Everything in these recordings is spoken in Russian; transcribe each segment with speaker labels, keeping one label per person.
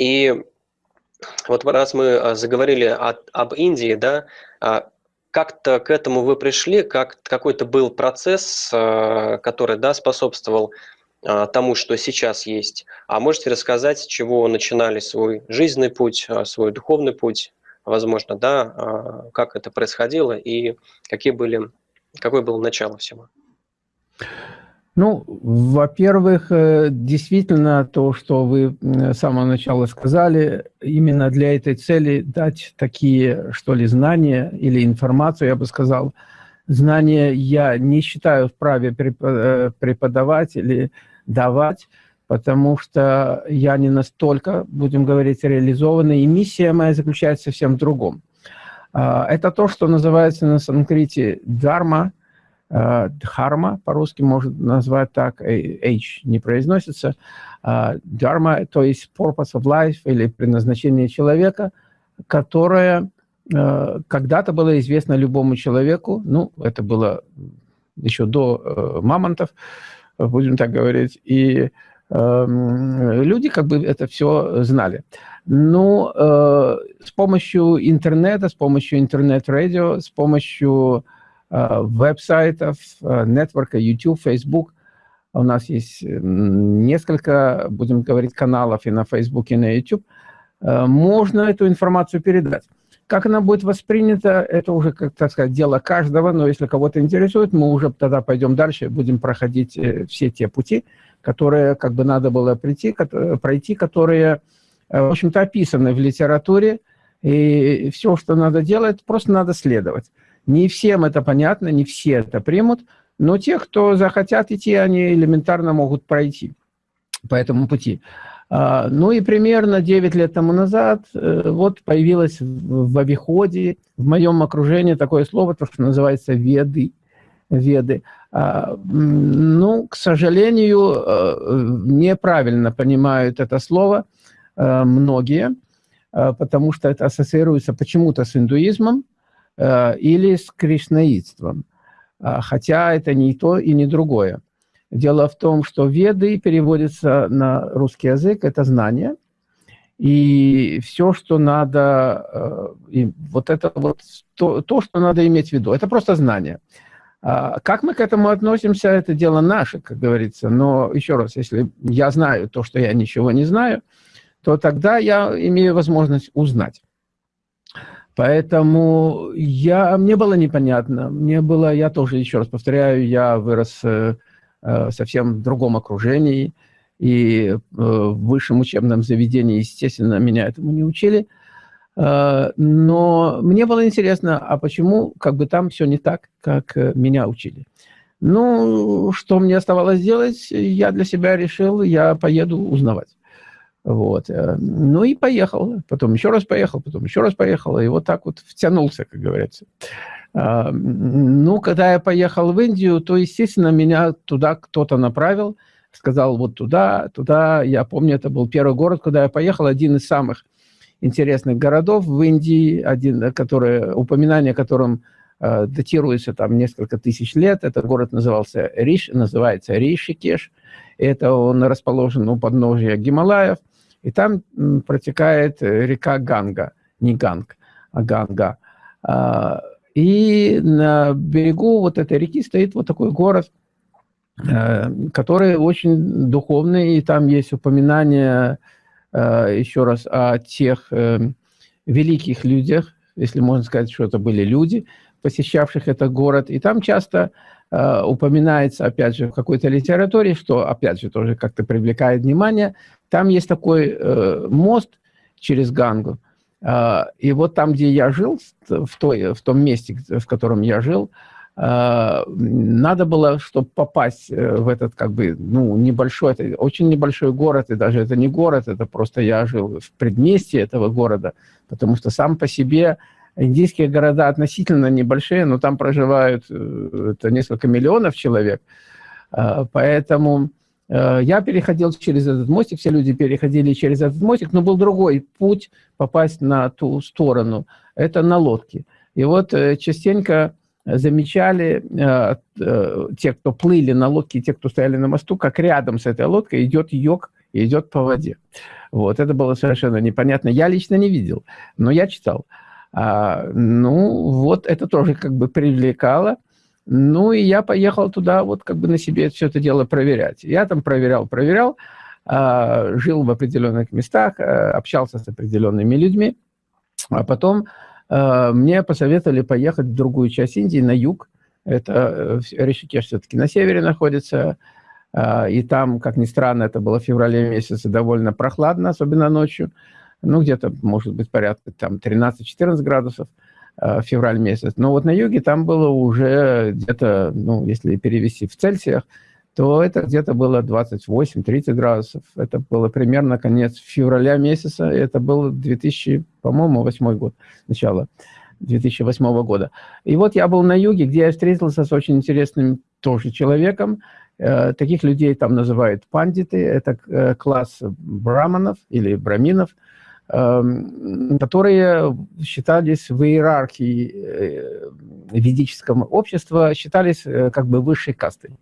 Speaker 1: И вот раз мы заговорили о, об Индии, да, как-то к этому вы пришли, как какой-то был процесс, который да, способствовал тому, что сейчас есть. А можете рассказать, с чего начинали свой жизненный путь, свой духовный путь, возможно, да, как это происходило и какие были, какое было начало всего?
Speaker 2: Ну, во-первых, э, действительно, то, что вы с самого начала сказали, именно для этой цели дать такие, что ли, знания или информацию, я бы сказал, знания я не считаю вправе э, преподавать или давать, потому что я не настолько, будем говорить, реализованный, и миссия моя заключается совсем в другом. А, это то, что называется на санскрите Э, дхарма, по-русски можно назвать так, H не произносится, дхарма, то есть purpose of life или предназначение человека, которое э, когда-то было известно любому человеку, ну, это было еще до э, мамонтов, будем так говорить, и эм, люди как бы это все знали. Но ну, с помощью интернета, с помощью интернет-радио, с помощью Э, веб-сайтов, э, нетворка, YouTube, Facebook. У нас есть несколько, будем говорить, каналов и на Facebook, и на YouTube. Э, можно эту информацию передать. Как она будет воспринята, это уже, как так сказать, дело каждого, но если кого-то интересует, мы уже тогда пойдем дальше, будем проходить все те пути, которые как бы надо было прийти, пройти, которые, в общем-то, описаны в литературе, и все, что надо делать, просто надо следовать. Не всем это понятно, не все это примут, но те, кто захотят идти, они элементарно могут пройти по этому пути. А, ну и примерно 9 лет тому назад э, вот появилось в обиходе, в моем окружении такое слово, то, что называется веды. веды. А, ну, к сожалению, э, неправильно понимают это слово э, многие, потому что это ассоциируется почему-то с индуизмом, или с кришнаитством. А, хотя это не то и не другое. Дело в том, что веды переводится на русский язык, это знание. И все, что надо, э, и вот это вот то, то, что надо иметь в виду, это просто знание. А, как мы к этому относимся, это дело наше, как говорится. Но еще раз, если я знаю то, что я ничего не знаю, то тогда я имею возможность узнать. Поэтому я, мне было непонятно. Мне было, я тоже, еще раз повторяю, я вырос э, э совсем в другом окружении. И э, в высшем учебном заведении, естественно, меня этому не учили. Э, но мне было интересно, а почему как бы там все не так, как э, меня учили. Ну, что мне оставалось делать, я для себя решил, я поеду узнавать. Вот. Э, ну и поехал. Потом еще раз поехал, потом еще раз поехал. И вот так вот втянулся, как говорится. А, ну, когда я поехал в Индию, то, естественно, меня туда кто-то направил. Сказал, вот туда, туда. Я помню, это был первый город, куда я поехал. Один из самых интересных городов в Индии, один, который, упоминание о котором э, датируется там несколько тысяч лет. Этот город назывался Риш, называется Ришикеш. Это он расположен у подножия Гималаев и там протекает э, река Ганга, не Ганг, а Ганга. А, и на берегу вот этой реки стоит вот такой город, э, который очень духовный, и там есть упоминание, э, еще раз, о тех великих людях, если можно сказать, что это были люди, посещавших этот город. И там часто упоминается, опять же, в какой-то литературе, что, опять же, тоже как-то привлекает внимание, там есть такой э, мост через Гангу. Э, и вот там, где я жил, в, той, в том месте, в котором я жил, э, надо было, чтобы попасть э, в этот, как бы, ну, небольшой, это очень небольшой город, и даже это не город, это просто я жил в предместье этого города, потому что сам по себе индийские города относительно небольшие, но там проживают э, это несколько миллионов человек, э, поэтому Э, я переходил через этот мостик, все люди переходили через этот мостик, но был другой путь попасть на ту сторону. Это на лодке. И вот э, частенько замечали э, те, кто плыли на лодке, те, кто стояли на мосту, как рядом с этой лодкой идет йог и идет по воде. Вот, это было совершенно непонятно. Я лично не видел, но я читал. А, ну, вот это тоже как бы привлекало. Ну, и я поехал туда вот как бы на себе все это дело проверять. Я там проверял, проверял, а, жил в определенных местах, а, общался с определенными людьми. А потом мне посоветовали поехать в другую часть Индии, на юг. Это э, Ришикеш все-таки на севере находится. А, и там, как ни странно, это было в феврале месяце, довольно прохладно, особенно ночью. Ну, где-то, может быть, порядка там 13-14 градусов февраль месяц. Но вот на юге там было уже где-то, ну, если перевести в Цельсиях, то это где-то было 28-30 градусов. Это было примерно конец февраля месяца. Это был 2000, по-моему, 8 год, начало 2008 года. И вот я был на юге, где я встретился с очень интересным тоже человеком, Э, таких людей там называют пандиты, это э, класс браманов или браминов, эм, которые считались в иерархии э, ведического общества, считались как бы высшей кастой.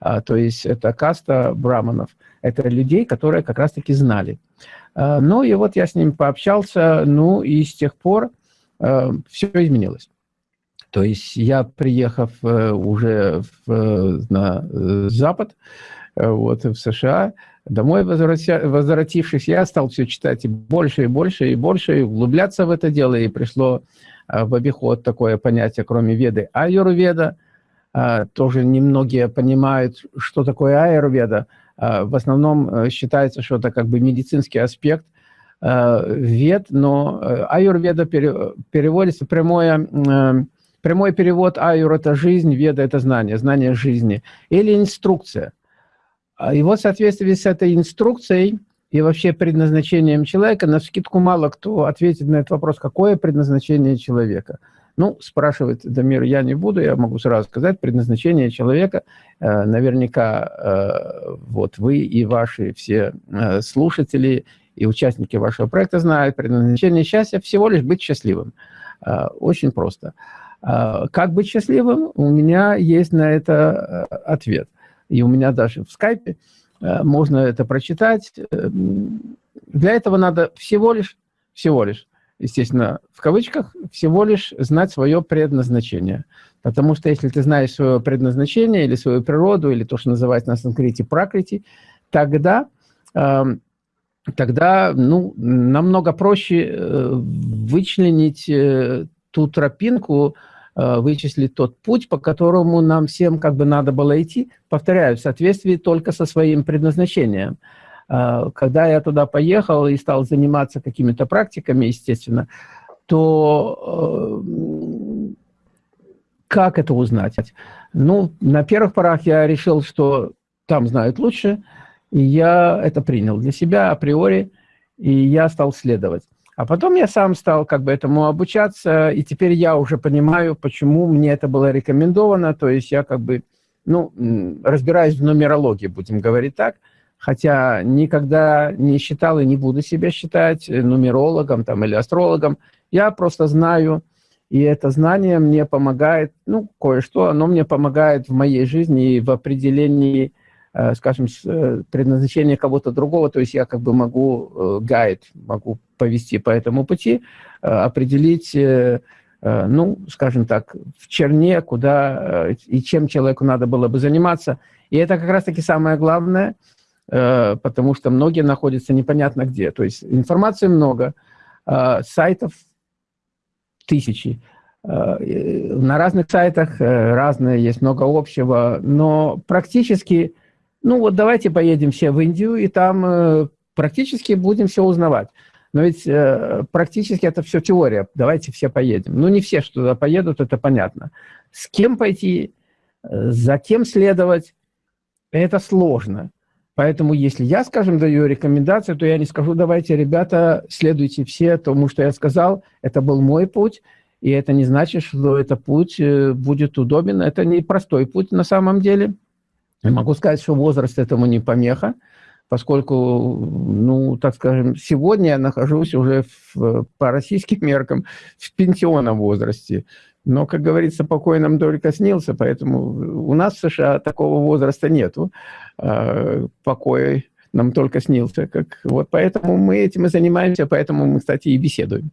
Speaker 2: А, то есть это каста браманов. Это людей, которые как раз-таки знали. Ну и вот я с ним пообщался, ну и с тех пор все изменилось. То есть я, приехав э, уже в, э, на э, Запад, вот, в США, домой возвратившись, я стал все читать и больше, и больше, и больше, и углубляться в это дело, и пришло в обиход такое понятие, кроме веды, аюрведа. Тоже немногие понимают, что такое аюрведа. В основном считается, что это как бы медицинский аспект вед, но аюрведа переводится прямое Прямой перевод аюр – это жизнь, веда – это знание, знание жизни. Или инструкция. А, и вот в соответствии с этой инструкцией и вообще предназначением человека, на скидку мало кто ответит на этот вопрос, какое предназначение человека. Ну, спрашивает Дамир, я не буду, я могу сразу сказать, предназначение человека, э, наверняка э, вот вы и ваши все э, слушатели и участники вашего проекта знают, предназначение счастья всего лишь быть счастливым. Очень просто. Как быть счастливым? У меня есть на это ответ. И у меня даже в скайпе можно это прочитать. Эм, для этого надо всего лишь, всего лишь, естественно, в кавычках, всего лишь знать свое предназначение. Потому что если ты знаешь свое предназначение или свою природу, или то, что называется на санскрите пракрити, тогда, эм, тогда ну, намного проще э, вычленить ту тропинку, Э, вычислить тот путь, по которому нам всем как бы надо было идти, повторяю, в соответствии только со своим предназначением. Э, когда я туда поехал и стал заниматься какими-то практиками, естественно, то э, как это узнать? Ну, на первых порах я решил, что там знают лучше, и я это принял для себя априори, и я стал следовать. А потом я сам стал как бы этому обучаться, и теперь я уже понимаю, почему мне это было рекомендовано. То есть я как бы, ну, разбираюсь в нумерологии, будем говорить так, хотя никогда не считал и не буду себя считать нумерологом там, или астрологом. Я просто знаю, и это знание мне помогает, ну, кое-что, оно мне помогает в моей жизни и в определении Э, скажем, э, предназначение кого-то другого, то есть я как бы могу э, гайд, могу повести по этому пути, определить, ну, скажем так, в черне, куда и чем человеку надо было бы заниматься. И это как раз-таки самое главное, потому что многие находятся непонятно где. То есть информации много, сайтов тысячи, на разных сайтах разные, есть много общего, но практически ну вот давайте поедем все в Индию, и там э, практически будем все узнавать. Но ведь э, практически это все теория. Давайте все поедем. Ну, не все, что туда поедут, это понятно. С кем пойти, э, за кем следовать, это сложно. Поэтому если я, скажем, даю рекомендацию, то я не скажу, давайте, ребята, следуйте все тому, что я сказал. Это был мой путь, и это не значит, что этот путь э, будет удобен. Это не простой путь на самом деле. Я могу сказать, что возраст этому не помеха, поскольку, ну, так скажем, сегодня я нахожусь уже в, по российским меркам в пенсионном возрасте. Но, как говорится, покой нам только снился, поэтому у нас в США такого возраста нету. А, покой нам только снился. Как, вот поэтому мы этим и занимаемся, поэтому мы, кстати, и беседуем.